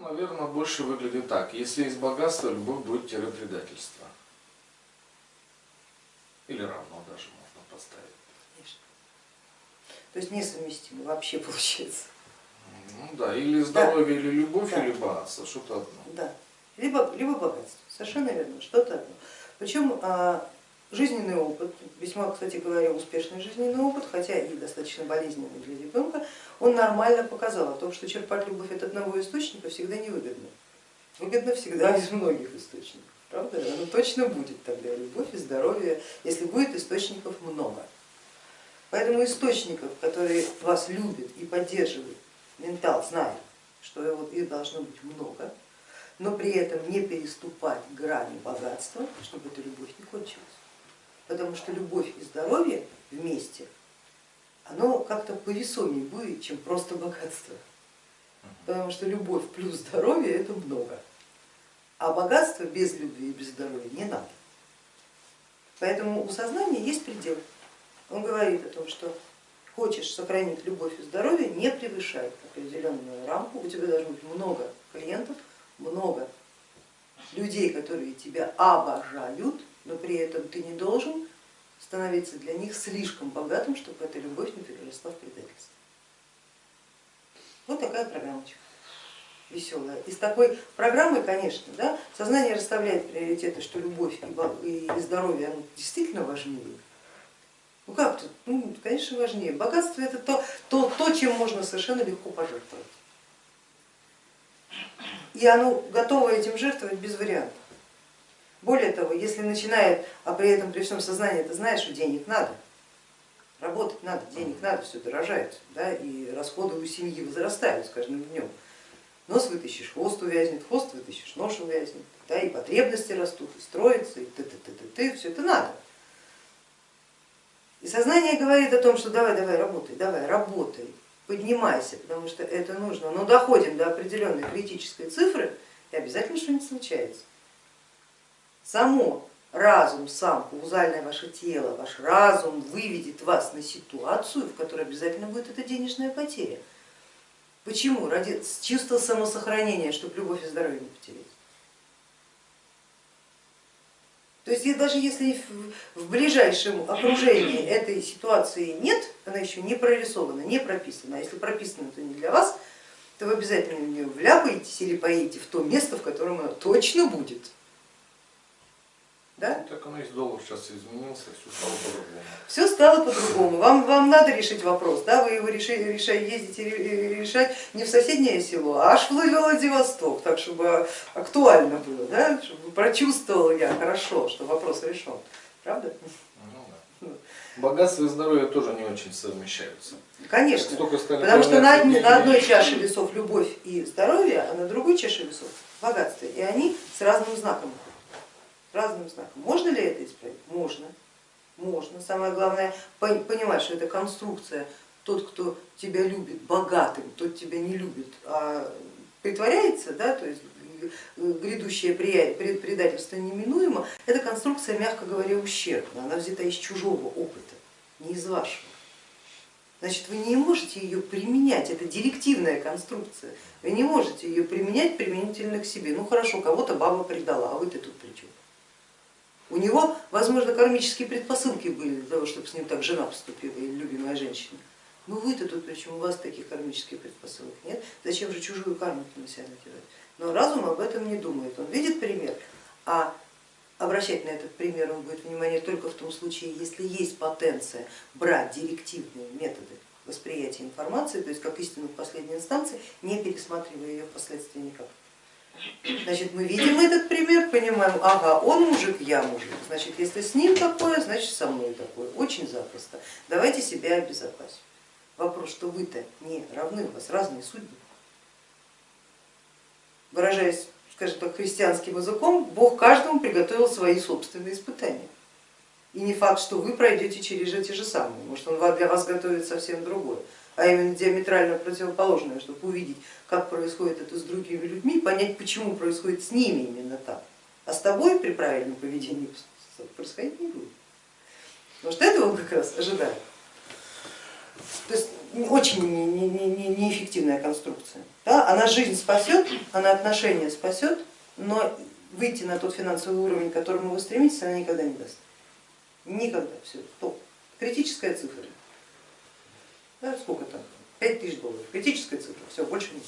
наверное, больше выглядит так. Если есть богатство, любовь будет предательство. Или равно даже можно поставить. Конечно. То есть несовместимо вообще получается. Ну да, или здоровье, да. или любовь, да. или богатство, что-то одно. Да, либо, либо богатство, совершенно верно, что-то одно. Причем а, жизненный опыт, весьма, кстати говоря, успешный жизненный опыт, хотя и достаточно болезненный для ребенка, он нормально показал о том, что черпать любовь от одного источника всегда невыгодно. Выгодно всегда из многих источников. Правда? Оно точно будет тогда любовь и здоровье, если будет источников много. Поэтому источников, которые вас любят и поддерживают, ментал знает, что их должно быть много, но при этом не переступать грани богатства, чтобы эта любовь не кончилась. Потому что любовь и здоровье вместе, оно как-то повесомее будет, чем просто богатство. Потому что любовь плюс здоровье это много. А богатство без любви и без здоровья не надо. Поэтому у сознания есть предел. Он говорит о том, что хочешь сохранить любовь и здоровье, не превышай определенную рамку, у тебя должно быть много клиентов, много людей, которые тебя обожают, но при этом ты не должен становиться для них слишком богатым, чтобы эта любовь не переросла в предательство. Вот такая программочка веселая. Из такой программы, конечно, да, сознание расставляет приоритеты, что любовь и здоровье оно действительно важнее. Ну как тут? Ну, конечно, важнее. Богатство это то, то, то, чем можно совершенно легко пожертвовать. И оно готово этим жертвовать без вариантов. Более того, если начинает, а при этом при всем сознании ты знаешь, что денег надо, работать надо, денег надо, все дорожает, да, и расходы у семьи возрастают с каждым днем нос вытащишь, хвост увязнет, хвост вытащишь, нож увязнет, да, и потребности растут, и строится, и ты, ты, ты, ты, ты, все это надо. И сознание говорит о том, что давай, давай, работай, давай, работай, поднимайся, потому что это нужно, но доходим до определенной критической цифры, и обязательно что-нибудь случается. Само разум, сам, каузальное ваше тело, ваш разум выведет вас на ситуацию, в которой обязательно будет эта денежная потеря. Почему? Ради чувства самосохранения, чтобы любовь и здоровье не потерять. То есть даже если в ближайшем окружении этой ситуации нет, она еще не прорисована, не прописана, а если прописана, то не для вас, то вы обязательно в нее вляпаетесь или поедете в то место, в котором она точно будет. Ну, есть доллар сейчас изменился, все стало по-другому. Все стало по-другому. Вам, вам надо решить вопрос, да? вы его реши, решай, ездите решать не в соседнее село, а аж в Владивосток, так чтобы актуально было, да? чтобы прочувствовал я хорошо, что вопрос решен. Правда? Ну, да. Богатство и здоровье тоже не очень совмещаются. Конечно, потому что на, одни, на одной чаше весов любовь и здоровье, а на другой чаше весов богатство, и они с разным знаком разным знаком. Можно ли это исправить? Можно. Можно. Самое главное понимать, что это конструкция. Тот, кто тебя любит богатым, тот тебя не любит, а притворяется, да, то есть грядущее предательство неминуемо, это конструкция, мягко говоря, ущербная, она взята из чужого опыта, не из вашего. Значит, вы не можете ее применять, это директивная конструкция, вы не можете ее применять применительно к себе. Ну хорошо, кого-то баба предала, а вы-то тут при чем? У него, возможно, кармические предпосылки были для того, чтобы с ним так жена поступила или любимая женщина. Ну вы-то тут, причем у вас таких кармических предпосылок нет, зачем же чужую карму на себя надевать? Но разум об этом не думает, он видит пример, а обращать на этот пример он будет внимание только в том случае, если есть потенция брать директивные методы восприятия информации, то есть как истину в последней инстанции, не пересматривая ее впоследствии никак. Значит, мы видим этот пример, понимаем, ага, он мужик, я мужик, значит, если с ним такое, значит со мной такое, очень запросто. Давайте себя обезопасим. Вопрос, что вы-то не равны, у вас разные судьбы. Выражаясь, скажем так, христианским языком, Бог каждому приготовил свои собственные испытания. И не факт, что вы пройдете через эти же самые, может он для вас готовит совсем другое а именно диаметрально противоположное, чтобы увидеть, как происходит это с другими людьми, понять, почему происходит с ними именно так. А с тобой при правильном поведении происходить не будет. Потому что этого он как раз ожидает. То есть очень не, не, не, неэффективная конструкция. Да? Она жизнь спасет, она отношения спасет, но выйти на тот финансовый уровень, к которому вы стремитесь, она никогда не даст. Никогда. Все, топ. Критическая цифра. Да, сколько там? 5 тысяч долларов. Критическая цифра, все, больше нет.